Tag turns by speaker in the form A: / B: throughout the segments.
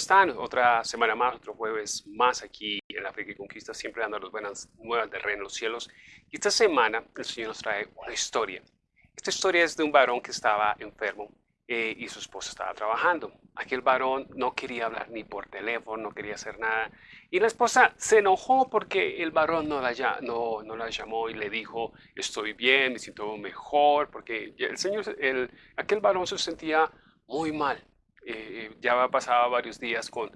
A: están? Otra semana más, otro jueves más aquí en África y Conquista, siempre dando las buenas nuevas del reino de los cielos. Y esta semana el Señor nos trae una historia. Esta historia es de un varón que estaba enfermo eh, y su esposa estaba trabajando. Aquel varón no quería hablar ni por teléfono, no quería hacer nada. Y la esposa se enojó porque el varón no la, no, no la llamó y le dijo, estoy bien, me siento mejor, porque el Señor, el, aquel varón se sentía muy mal eh, ya pasaba varios días con,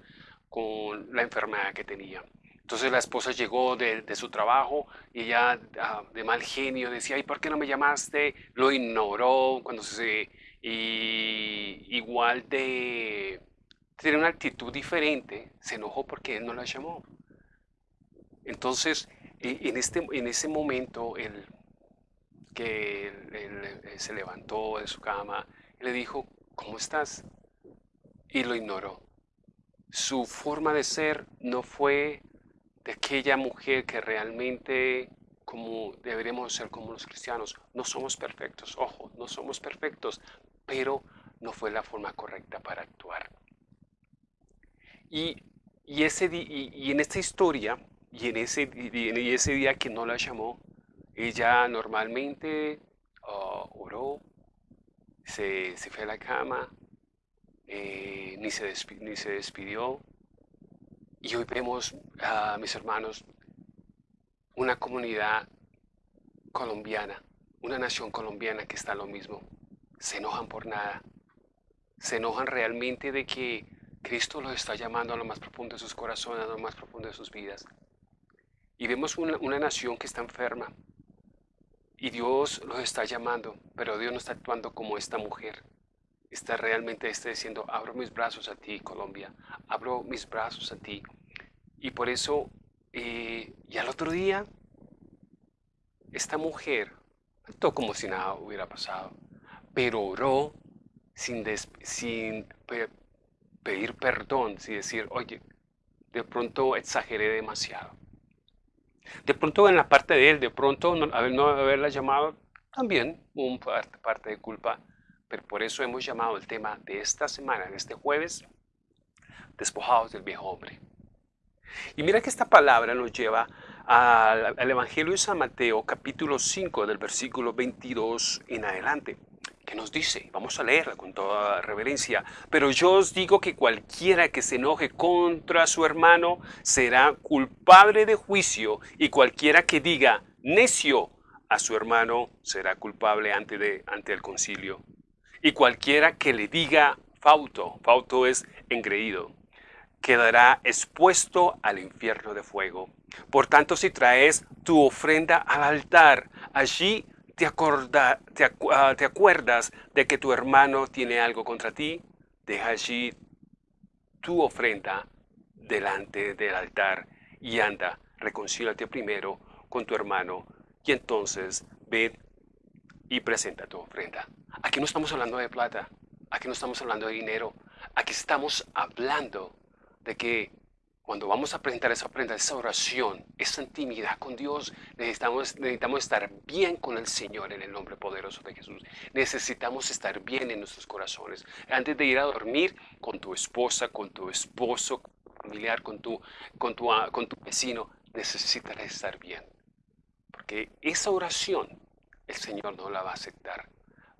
A: con la enfermedad que tenía. Entonces la esposa llegó de, su trabajo y ella ah, de mal genio decía, ¿y por qué no me llamaste? Lo ignoró cuando se... Y igual de... Tiene una actitud diferente, se enojó porque él no la llamó. Entonces, e, en, este, en ese momento, él, que él, se levantó de su cama, le dijo, ¿cómo estás? Y lo ignoró. Su forma de ser no fue de aquella mujer que realmente como deberíamos ser como los cristianos. No somos perfectos, ojo, no somos perfectos, pero no fue la forma correcta para actuar. Y, ese, y, en esta historia, y en ese, y ese día que no la llamó, ella normalmente ah, oró, se, se fue a la cama, eh, ni, se despidió. Y hoy vemos, a mis hermanos, una comunidad colombiana, una nación colombiana que está lo mismo. Se enojan por nada. Se enojan realmente de que Cristo los está llamando a lo más profundo de sus corazones, a lo más profundo de sus vidas. Y vemos una, una nación que está enferma. Y Dios los está llamando, pero Dios no está actuando como esta mujer está realmente está diciendo, abro mis brazos a ti, Colombia, abro mis brazos a ti. Y por eso, eh, y al otro día, esta mujer actuó como si nada hubiera pasado, pero oró sin, sin pedir perdón, sin decir, oye, de pronto exageré demasiado. De pronto en la parte de él, de pronto no, no haberla llamado, también un parte, parte de culpa por eso hemos llamado el tema de esta semana, de este jueves, despojados del viejo hombre. Y mira que esta palabra nos lleva al, Evangelio de San Mateo, capítulo 5, del versículo 22 en adelante, que nos dice, vamos a leerla con toda reverencia, pero yo os digo que cualquiera que se enoje contra su hermano será culpable de juicio, y cualquiera que diga necio a su hermano será culpable ante el concilio y cualquiera que le diga fauto, fauto es engreído, quedará expuesto al infierno de fuego. Por tanto, si traes tu ofrenda al altar, allí te, ah, te, acuerdas de que tu hermano tiene algo contra ti, deja allí tu ofrenda delante del altar y anda, reconcílate primero con tu hermano y entonces ve y presenta tu ofrenda. Aquí no estamos hablando de plata, aquí no estamos hablando de dinero, aquí estamos hablando de que cuando vamos a presentar esa ofrenda, esa oración, esa intimidad con Dios, necesitamos, necesitamos estar bien con el Señor en el nombre poderoso de Jesús. Necesitamos estar bien en nuestros corazones. Antes de ir a dormir con tu esposa, con tu esposo, familiar, con tu, con tu, con tu vecino, necesitas estar bien. Porque esa oración el Señor no la va a aceptar.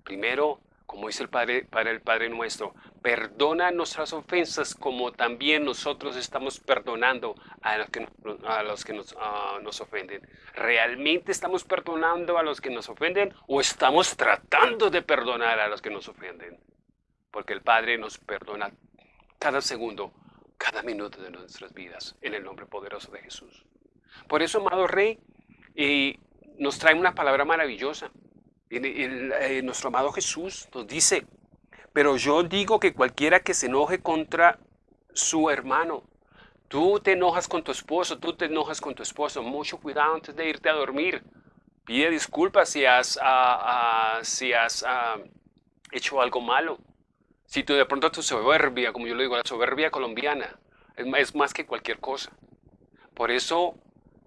A: Primero, como dice el Padre, para el Padre nuestro, perdona nuestras ofensas como también nosotros estamos perdonando a los que, a los que nos, nos, ofenden. ¿Realmente estamos perdonando a los que nos ofenden o estamos tratando de perdonar a los que nos ofenden? Porque el Padre nos perdona cada segundo, cada minuto de nuestras vidas, en el nombre poderoso de Jesús. Por eso, amado Rey, y nos trae una palabra maravillosa. Eh, nuestro amado Jesús nos dice, pero yo digo que cualquiera que se enoje contra su hermano, tú te enojas con tu esposo, tú te enojas con tu esposo, mucho cuidado antes de irte a dormir. Pide disculpas si has, ah, ah, si has ah, hecho algo malo. Si tú de pronto tu soberbia, como yo le digo, la soberbia colombiana, es, más que cualquier cosa. Por eso,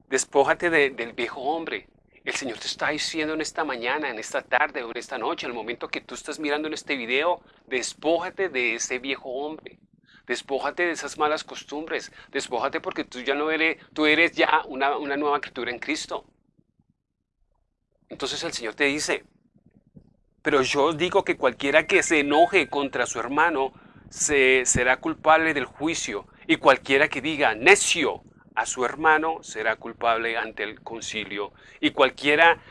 A: despójate del viejo hombre, el Señor te está diciendo en esta mañana, en esta tarde o en esta noche, el momento que tú estás mirando en este video, despójate de ese viejo hombre. Despójate de esas malas costumbres. Despójate porque tú ya no eres, tú eres ya una, una nueva criatura en Cristo. Entonces el Señor te dice, pero yo digo que cualquiera que se enoje contra su hermano se, será culpable del juicio, y cualquiera que diga necio a su hermano será culpable ante el concilio, y cualquiera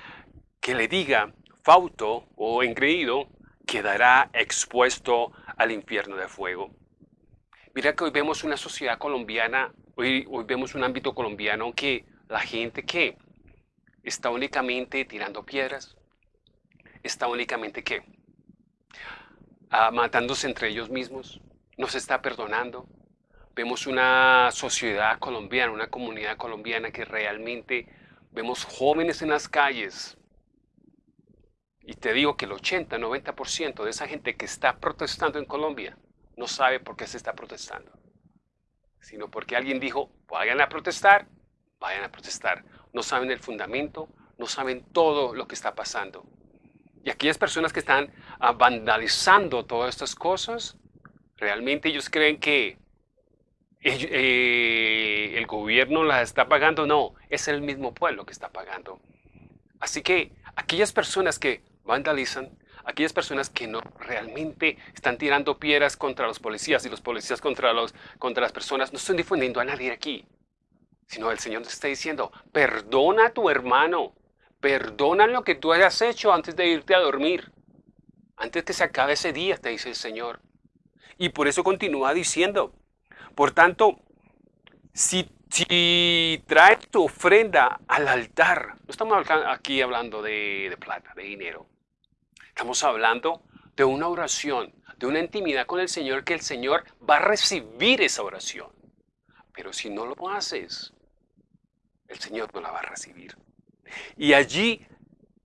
A: que le diga fauto o engreído quedará expuesto al infierno de fuego. Mira que hoy vemos una sociedad colombiana, hoy, hoy vemos un ámbito colombiano que la gente que está únicamente tirando piedras, está únicamente que ah, matándose entre ellos mismos, no se está perdonando. Vemos una sociedad colombiana, una comunidad colombiana que realmente vemos jóvenes en las calles. Y te digo que el 80, 90% de esa gente que está protestando en Colombia no sabe por qué se está protestando, sino porque alguien dijo, vayan a protestar, vayan a protestar. No saben el fundamento, no saben todo lo que está pasando. Y aquellas personas que están ah, vandalizando todas estas cosas, realmente ellos creen que eh, el gobierno las está pagando. No, es el mismo pueblo que está pagando. Así que aquellas personas que vandalizan, aquellas personas que no realmente están tirando piedras contra los policías y los policías contra, los, contra las personas, no están difundiendo a nadie aquí, sino el Señor nos está diciendo, perdona a tu hermano, perdona lo que tú hayas hecho antes de irte a dormir, antes que se acabe ese día, te dice el Señor. Y por eso continúa diciendo, por tanto, si, si traes tu ofrenda al altar, no estamos aquí hablando de, de plata, de dinero, estamos hablando de una oración, de una intimidad con el Señor, que el Señor va a recibir esa oración. Pero si no lo haces, el Señor no la va a recibir. Y allí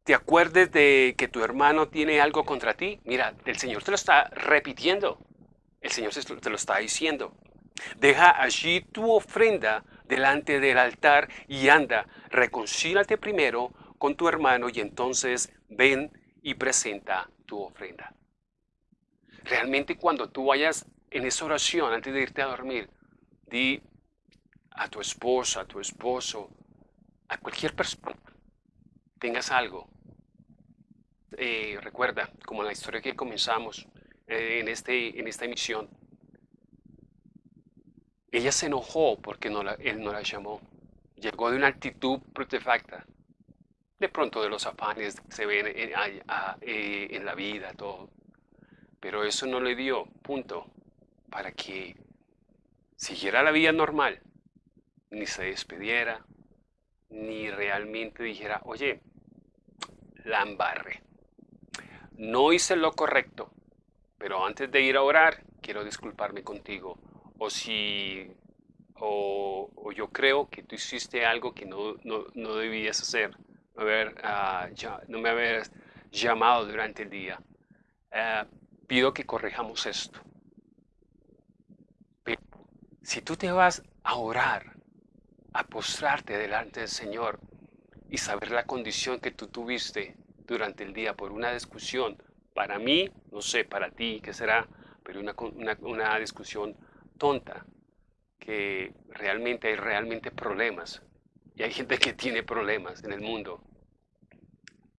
A: te acuerdes de que tu hermano tiene algo contra ti, mira, el Señor te lo está repitiendo. El Señor te lo está diciendo. Deja allí tu ofrenda delante del altar y anda, reconcílate primero con tu hermano y entonces ven y presenta tu ofrenda. Realmente cuando tú vayas en esa oración antes de irte a dormir, di a tu esposa, a tu esposo, a cualquier persona, tengas algo. Eh, recuerda, como la historia que comenzamos eh, en, este, en esta emisión, ella se enojó porque él no la llamó. Llegó de una actitud protefacta. De pronto de los afanes que se ven en, eh, en la vida, todo. Pero eso no le dio punto para que siguiera la vida normal, ni se despediera, ni realmente dijera, oye, la embarre. No hice lo correcto, pero antes de ir a orar, quiero disculparme contigo. O si, o, yo creo que tú hiciste algo que no, no, debías hacer, haber, ah, ya, no me habías llamado durante el día. Eh, pido que corrijamos esto. Pero si tú te vas a orar, a postrarte delante del Señor y saber la condición que tú tuviste durante el día por una discusión, para mí, no sé, para ti, ¿qué será? Pero una, una, discusión tonta, que realmente hay realmente problemas. Y hay gente que tiene problemas en el mundo.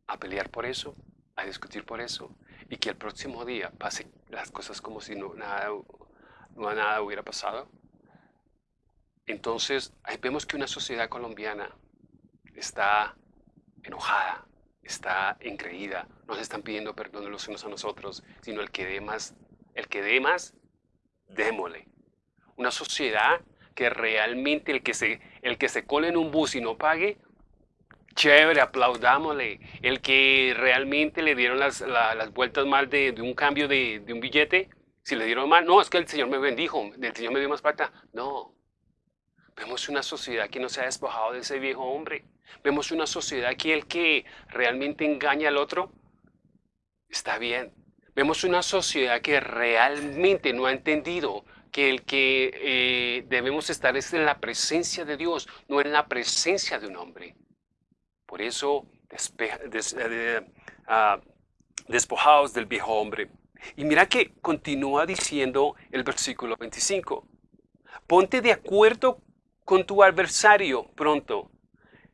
A: A pelear por eso, a discutir por eso. Y que el próximo día pase las cosas como si no, nada, no nada hubiera pasado. Entonces, ahí vemos que una sociedad colombiana está enojada, está engreída, no se están pidiendo perdón los unos a nosotros, sino el que dé más, el que dé más, démosle. Una sociedad que realmente el que se, el que se cole en un bus y no pague, chévere, aplaudámosle. El que realmente le dieron las, vueltas mal de, un cambio de, de, un billete, si le dieron mal, no, es que el Señor me bendijo, el Señor me dio más plata. No, Vemos una sociedad que no se ha despojado de ese viejo hombre. Vemos una sociedad que el que realmente engaña al otro está bien. Vemos una sociedad que realmente no ha entendido que el que eh, debemos estar es en la presencia de Dios, no en la presencia de un hombre. Por eso, eh, ah, del viejo hombre. Y mira que continúa diciendo el versículo 25. Ponte de acuerdo con tu adversario pronto,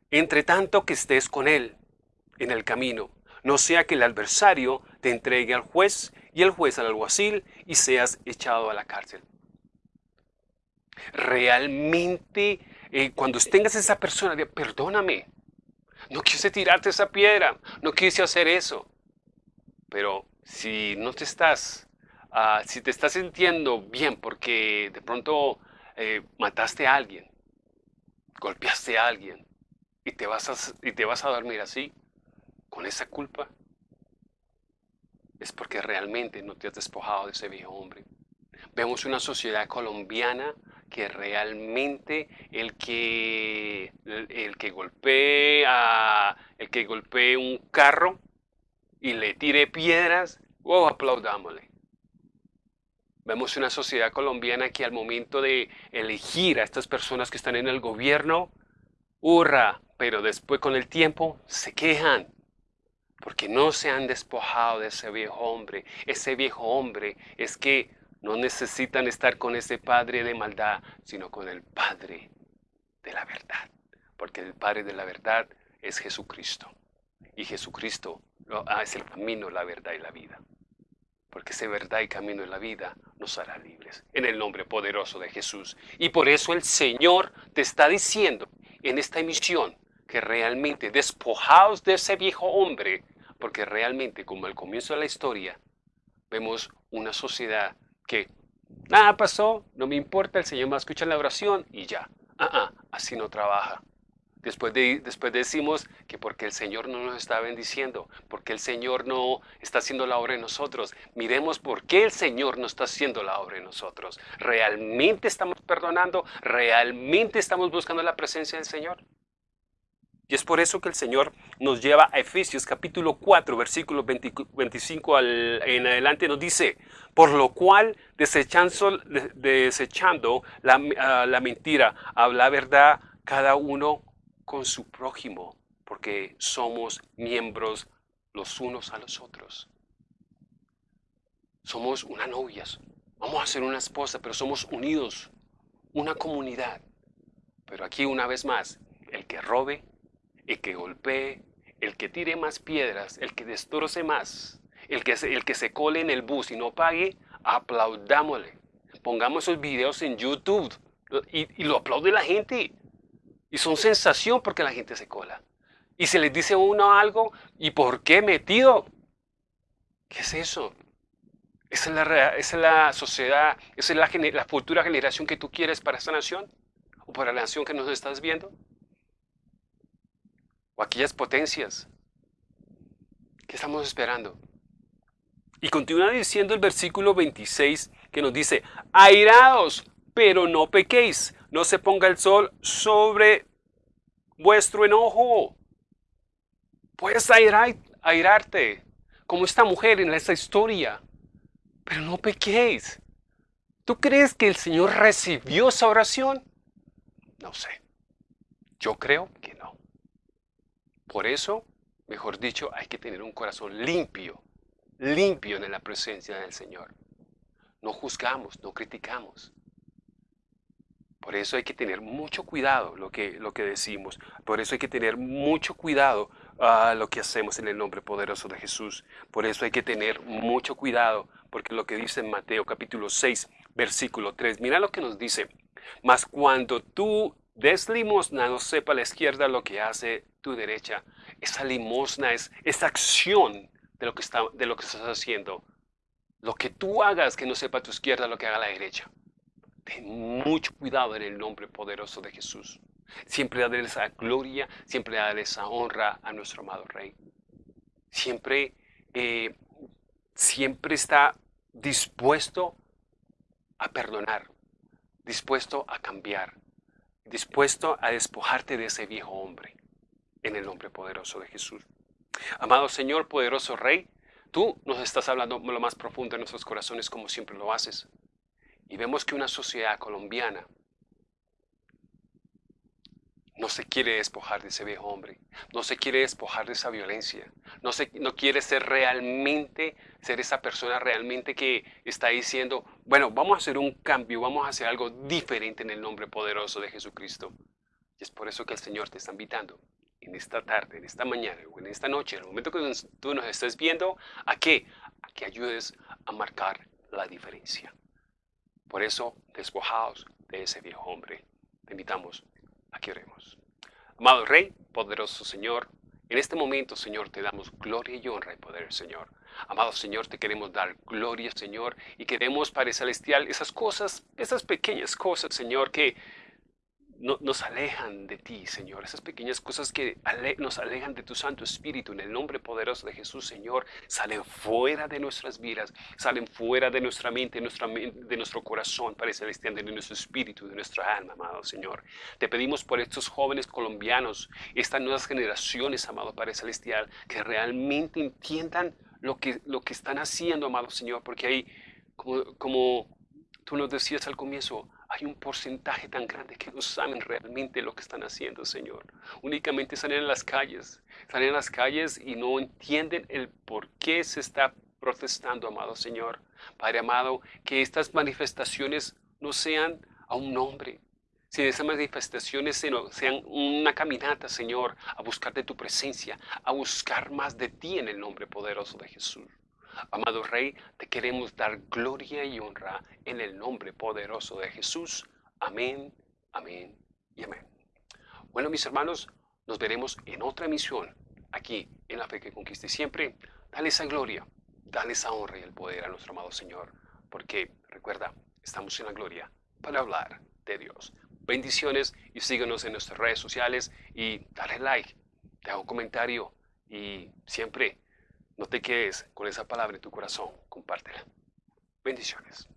A: entre tanto que estés con él en el camino, no sea que el adversario te entregue al juez y el juez al alguacil y seas echado a la cárcel. Realmente, eh, cuando tengas esa persona, perdóname, no quise tirarte esa piedra, no quise hacer eso. Pero si no te estás, ah, si te estás sintiendo bien porque de pronto eh, mataste a alguien, golpeaste a alguien y te, vas a, y te vas a dormir así, con esa culpa, es porque realmente no te has despojado de ese viejo hombre. Vemos una sociedad colombiana que realmente el que, el, que golpea el que golpee un carro y le tire piedras, wow, aplaudámosle. Vemos una sociedad colombiana que al momento de elegir a estas personas que están en el gobierno, hurra, pero después con el tiempo se quejan porque no se han despojado de ese viejo hombre. Ese viejo hombre es que no necesitan estar con ese padre de maldad, sino con el padre de la verdad. Porque el padre de la verdad es Jesucristo. Y Jesucristo ah, es el camino, la verdad y la vida. Porque ese verdad y camino de la vida nos hará libres. En el nombre poderoso de Jesús. Y por eso el Señor te está diciendo en esta emisión que realmente despojaos de ese viejo hombre. Porque realmente, como al comienzo de la historia, vemos una sociedad que nada pasó, no me importa, el Señor me escucha la oración y ya. Ah, ah, así no trabaja. Después, de, después decimos que porque el Señor no nos está bendiciendo, porque el Señor no está haciendo la obra en nosotros. Miremos por qué el Señor no está haciendo la obra en nosotros. ¿Realmente estamos perdonando? ¿Realmente estamos buscando la presencia del Señor? Y es por eso que el Señor nos lleva a Efesios capítulo 4, versículo 25 en adelante, nos dice, por lo cual desechando, desechando la, ah, la mentira, habla verdad cada uno con su prójimo, porque somos miembros los unos a los otros. Somos una novia, vamos a ser una esposa, pero somos unidos, una comunidad. Pero aquí una vez más, el que robe, el que golpee, el que tire más piedras, el que destroce más, el que, se, el que se cole en el bus y no pague, aplaudámosle. Pongamos esos videos en YouTube y, lo aplaude la gente. Y son sensación porque la gente se cola. Y se les dice uno algo, ¿y por qué metido? ¿Qué es eso? ¿Esa es la, es la sociedad, esa es la, la futura generación que tú quieres para esta nación? ¿O para la nación que nos estás viendo? Aquellas potencias. ¿Qué estamos esperando? Y continúa diciendo el versículo 26 que nos dice, airados, pero no pequéis, no se ponga el sol sobre vuestro enojo. Puedes airar, airarte, como esta mujer en esta historia, pero no pequéis. ¿Tú crees que el Señor recibió esa oración? No sé. Yo creo que no. Por eso, mejor dicho, hay que tener un corazón limpio, limpio en la presencia del Señor. No juzgamos, no criticamos. Por eso hay que tener mucho cuidado lo que, lo que decimos. Por eso hay que tener mucho cuidado a lo que hacemos en el nombre poderoso de Jesús. Por eso hay que tener mucho cuidado, porque lo que dice en Mateo capítulo 6, versículo 3, mira lo que nos dice. Mas cuando tú des limosna, no sepa la izquierda lo que hace tu derecha. Esa limosna es esa acción de lo, que está, de lo que estás haciendo. Lo que tú hagas que no sepa tu izquierda lo que haga la derecha. Ten mucho cuidado en el nombre poderoso de Jesús. Siempre darle esa gloria, siempre darle esa honra a nuestro amado Rey. Siempre, eh, siempre está dispuesto a perdonar, dispuesto a cambiar, dispuesto a despojarte de ese viejo hombre en el nombre poderoso de Jesús. Amado Señor, poderoso Rey, tú nos estás hablando lo más profundo de nuestros corazones como siempre lo haces. Y vemos que una sociedad colombiana no se quiere despojar de ese viejo hombre, no se quiere despojar de esa violencia, no, se, no quiere ser realmente, ser esa persona realmente que está diciendo, bueno, vamos a hacer un cambio, vamos a hacer algo diferente en el nombre poderoso de Jesucristo. Y es por eso que el Señor te está invitando en esta tarde, en esta mañana o en esta noche, en el momento que tú nos estés viendo, ¿a qué? A que ayudes a marcar la diferencia. Por eso, despojaos de ese viejo hombre. Te invitamos a que oremos. Amado Rey, poderoso Señor, en este momento, Señor, te damos gloria y honra y poder, Señor. Amado Señor, te queremos dar gloria, Señor, y queremos, Padre Celestial, esas cosas, esas pequeñas cosas, Señor, que nos alejan de ti, Señor. Esas pequeñas cosas que nos alejan de tu Santo Espíritu, en el nombre poderoso de Jesús, Señor, salen fuera de nuestras vidas, salen fuera de nuestra mente, nuestra de nuestro corazón, Padre Celestial, de nuestro espíritu, de nuestra alma, amado Señor. Te pedimos por estos jóvenes colombianos, estas nuevas generaciones, amado Padre Celestial, que realmente entiendan lo que, lo que están haciendo, amado Señor, porque ahí, como, como tú nos decías al comienzo, hay un porcentaje tan grande que no saben realmente lo que están haciendo, Señor. Únicamente salen en las calles, salen en las calles y no entienden el por qué se está protestando, amado Señor. Padre amado, que estas manifestaciones no sean a un nombre, si esas manifestaciones sean una caminata, Señor, a buscar de tu presencia, a buscar más de ti en el nombre poderoso de Jesús. Amado Rey, te queremos dar gloria y honra en el nombre poderoso de Jesús. Amén, amén y amén. Bueno, mis hermanos, nos veremos en otra misión aquí en la fe que conquiste siempre. Dale esa gloria, dale esa honra y el poder a nuestro amado Señor, porque recuerda, estamos en la gloria para hablar de Dios. Bendiciones y síguenos en nuestras redes sociales y dale like, deja un comentario y siempre no te quedes con esa palabra en tu corazón, compártela. Bendiciones.